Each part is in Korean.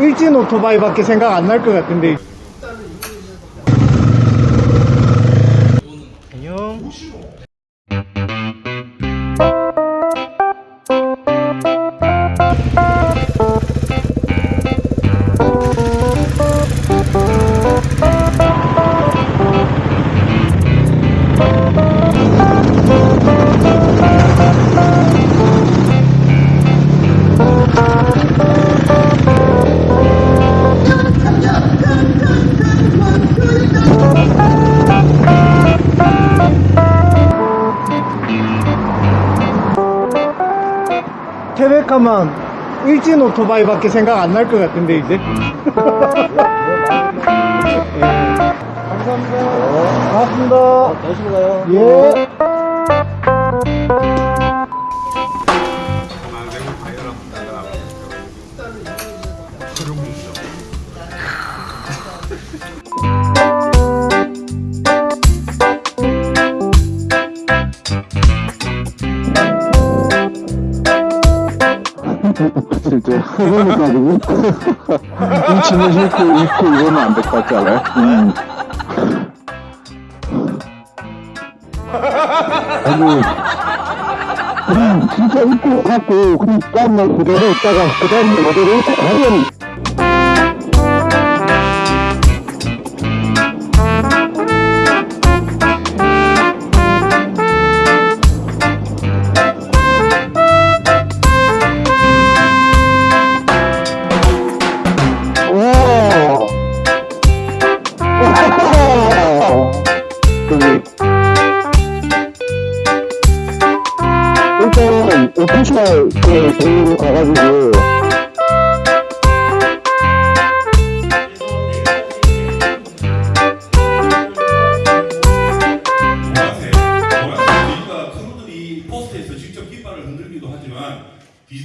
일진 오토바이밖에 생각 안 날 것 같은데. 안녕. 태백하면 일진 오토바이밖에 생각 안 날 것 같은데 이제. 예. 감사합니다. 고맙습니다. 다시 가요. 예. 진짜 해보니까지고 이 짐을 싣고 입고 이러면 안될것 같지 않아요? 음. 아니 그냥 진짜 입고 갖고 그냥 다음날 그대로 있다가 그 다음날 그대로 하면 He's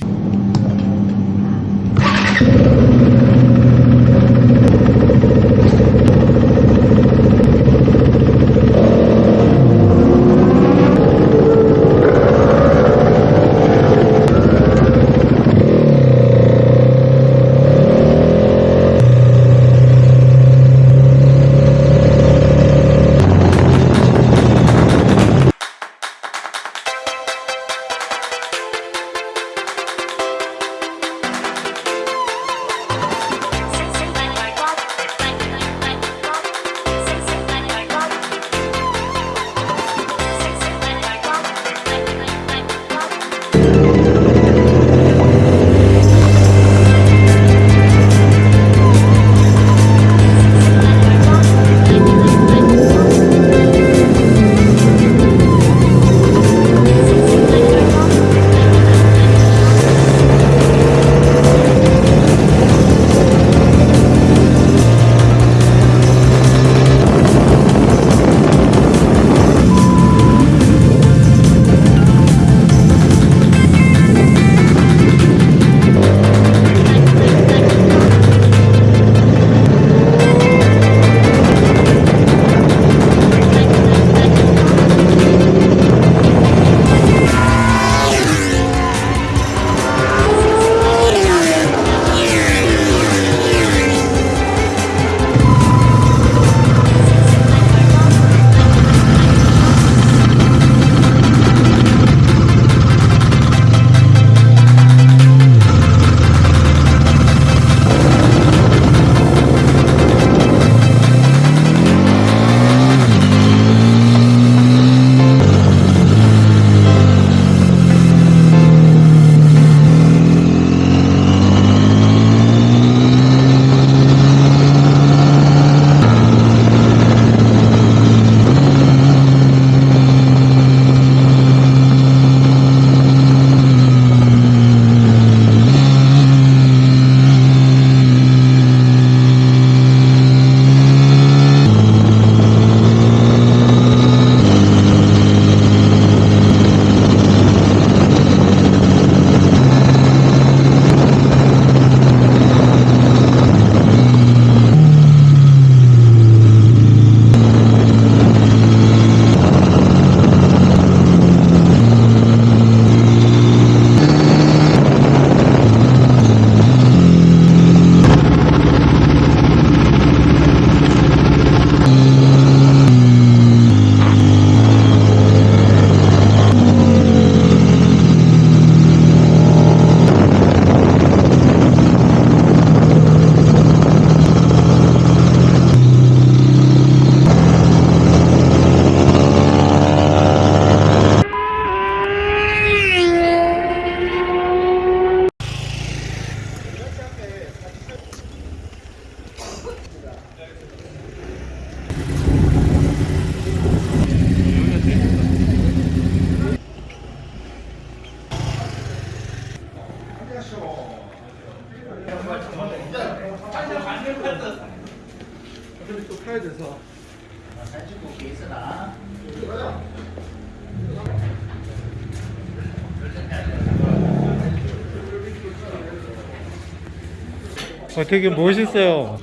어, 되게 멋있어요.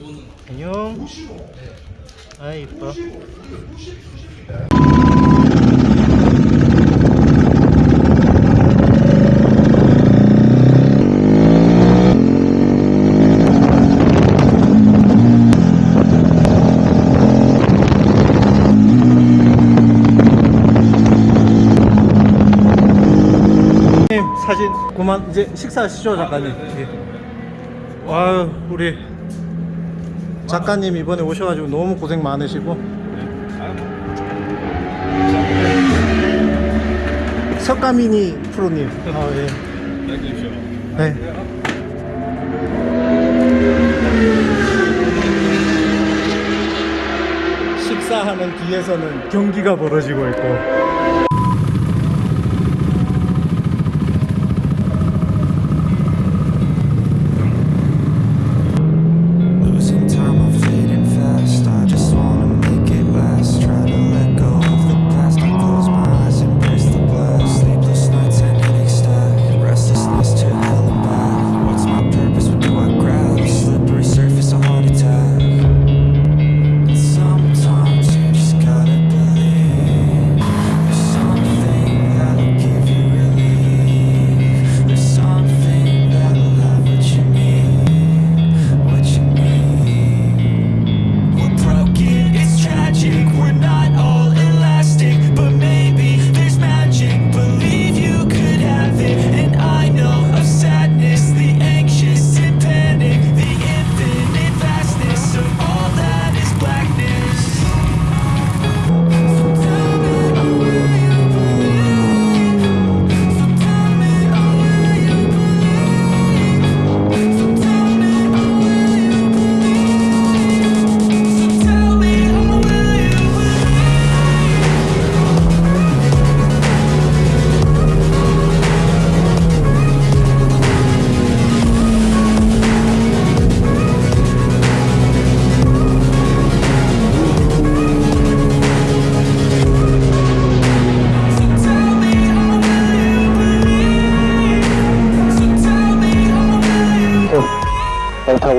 안녕. 아, 이뻐. 님 사진 그만 이제 식사하시죠 작가님 예. 아유 우리. 작가님 이번에 오셔가지고 너무 고생 많으시고. 석가미니 프로님. 아, 예. 네. 식사하는 뒤에서는 경기가 벌어지고 있고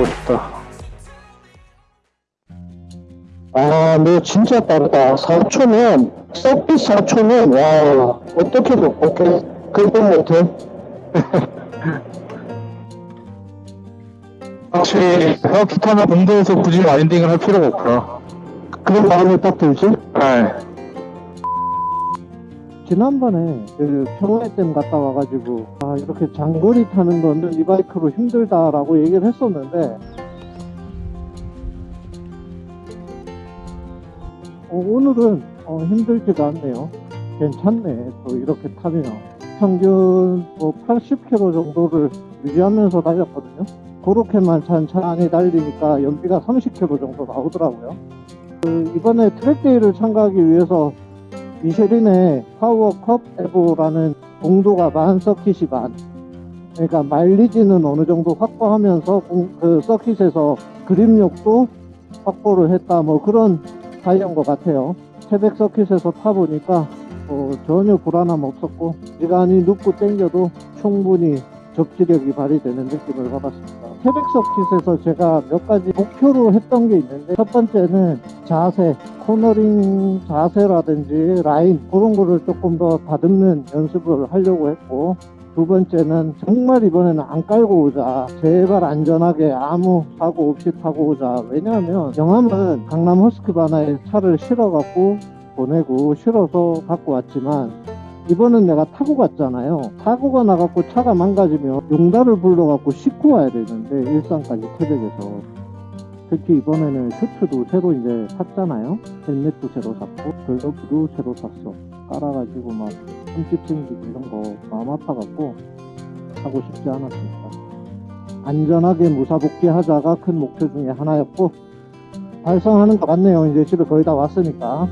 잘 타고 싶다. 아, 너 진짜 빠르다. 4초면, 서비스 4초면, 와, 어떻게, 어떻게, 그건 못해? 확실히, 기타나 공도에서 굳이 와인딩을 할 필요가 없구나. 그런 마음이 딱 들지? 네. 지난번에 그 평화댐 갔다 와가지고 아 이렇게 장거리 타는 거는 이 바이크로 힘들다라고 얘기를 했었는데 어, 오늘은 어, 힘들지가 않네요. 괜찮네. 또 이렇게 타면. 평균 뭐 80km 정도를 유지하면서 달렸거든요. 그렇게만 천천히 달리니까 연비가 30km 정도 나오더라고요. 그 이번에 트랙데이를 참가하기 위해서 미쉐린의 파워컵 에보라는 공도가 반 서킷이 반 그러니까 마일리지는 어느 정도 확보하면서 공- 그 서킷에서 그립력도 확보를 했다. 뭐 그런 사이인 것 같아요. 태백 서킷에서 타보니까 어, 전혀 불안함 없었고 시간이 눕고 땡겨도 충분히 접지력이 발휘되는 느낌을 받았습니다. 태백 서킷에서 제가 몇 가지 목표로 했던 게 있는데 첫 번째는 자세, 코너링 자세라든지 라인 그런 거를 조금 더 다듬는 연습을 하려고 했고 두 번째는 정말 이번에는 안 깔고 오자. 제발 안전하게 아무 사고 없이 타고 오자. 왜냐하면 영암은 강남 허스키바나에 차를 실어갖고 보내고 실어서 갖고 왔지만 이번엔 내가 타고 갔잖아요. 사고가 나갖고 차가 망가지면 용달을 불러갖고 싣고 와야 되는데 일산까지 태백에서 특히 이번에는 슈트도 새로 이제 샀잖아요. 헬멧도 새로 샀고 글러브도 새로 샀어. 깔아가지고 막 흠집 생기고 이런 거 마음 아파갖고 하고 싶지 않았습니다. 안전하게 무사복귀 하자가 큰 목표 중에 하나였고 달성하는 것 같네요. 이제 집에 거의 다 왔으니까